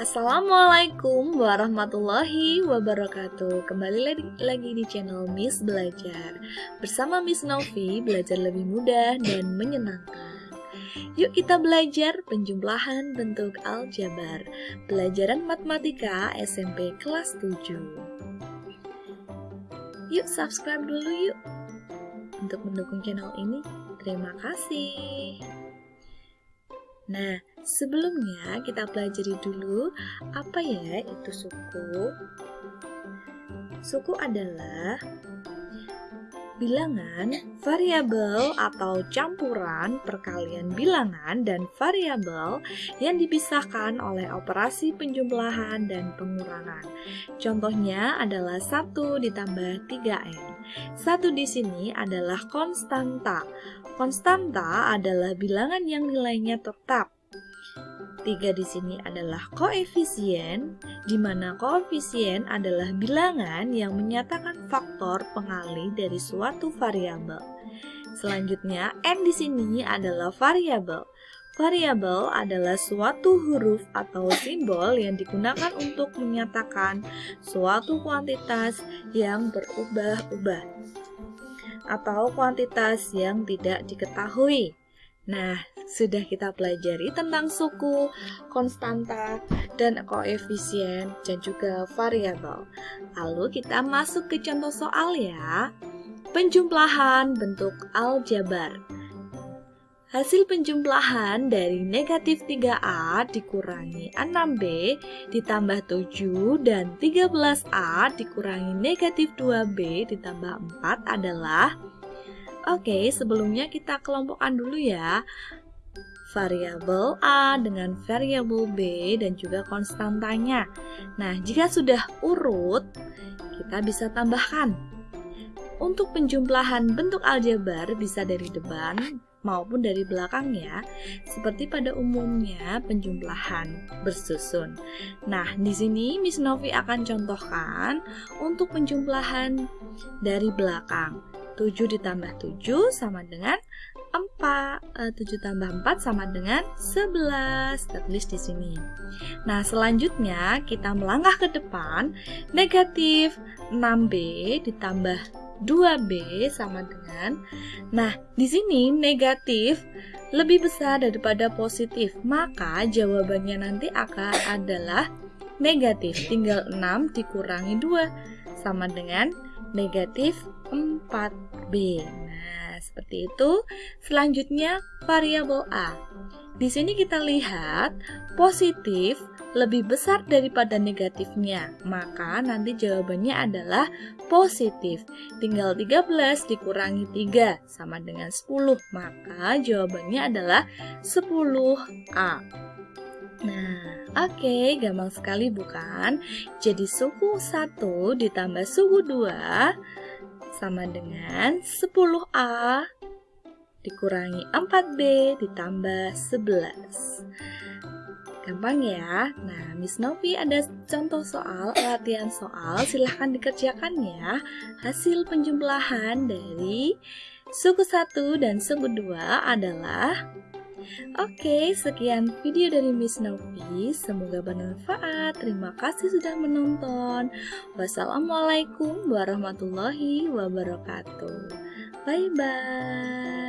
Assalamualaikum warahmatullahi wabarakatuh. Kembali lagi, lagi di channel Miss Belajar. Bersama Miss Novi, belajar lebih mudah dan menyenangkan. Yuk kita belajar penjumlahan bentuk aljabar. Pelajaran Matematika SMP kelas 7 Yuk subscribe dulu yuk. Untuk mendukung channel ini Terima kasih. Nah, sebelumnya kita pelajari dulu apa ya itu suku. Suku adalah bilangan, variabel atau campuran perkalian bilangan dan variabel yang dipisahkan oleh operasi penjumlahan dan pengurangan. Contohnya adalah 1 ditambah 3N. Satu di sini adalah konstanta. Konstanta adalah bilangan yang nilainya tetap. Tiga di sini adalah koefisien, di mana koefisien adalah bilangan yang menyatakan faktor pengalih dari suatu variabel. Selanjutnya, n di sini adalah variabel. Variabel adalah suatu huruf atau simbol yang digunakan untuk menyatakan suatu kuantitas yang berubah-ubah atau kuantitas yang tidak diketahui. Nah, sudah kita pelajari tentang suku, konstanta, dan koefisien, dan juga variabel. Lalu kita masuk ke contoh soal ya. Penjumlahan bentuk aljabar. Hasil penjumlahan dari negatif 3A dikurangi 6B ditambah 7 dan 13A dikurangi negatif 2B ditambah 4 adalah Oke, sebelumnya kita kelompokkan dulu ya variabel A dengan variabel B dan juga konstantanya. Nah, jika sudah urut, kita bisa tambahkan. Untuk penjumlahan bentuk aljabar bisa dari depan, maupun dari belakangnya, seperti pada umumnya penjumlahan bersusun. Nah, di sini Miss Novi akan contohkan untuk penjumlahan dari belakang. 7 ditambah 7 sama dengan 4. 7 eh, tambah 4 sama dengan 11. Kita tulis di sini. Nah, selanjutnya kita melangkah ke depan. Negatif 6B ditambah 2B sama dengan Nah, di sini negatif lebih besar daripada positif, maka jawabannya nanti akan adalah negatif. Tinggal 6 dikurangi 2 sama dengan negatif 4B. Seperti itu. Selanjutnya variabel A. Di sini kita lihat positif lebih besar daripada negatifnya, maka nanti jawabannya adalah positif. Tinggal 13 dikurangi 3 sama dengan 10, maka jawabannya adalah 10A. Nah, oke, okay, gampang sekali bukan? Jadi suku 1 ditambah suku 2 sama dengan 10A dikurangi 4B ditambah 11. Gampang ya? Nah, Miss Novi ada contoh soal, latihan soal, silahkan dikerjakan ya. Hasil penjumlahan dari suku 1 dan suku 2 adalah Oke, sekian video dari Miss Novi. Semoga bermanfaat. Terima kasih sudah menonton. Wassalamualaikum warahmatullahi wabarakatuh. Bye bye.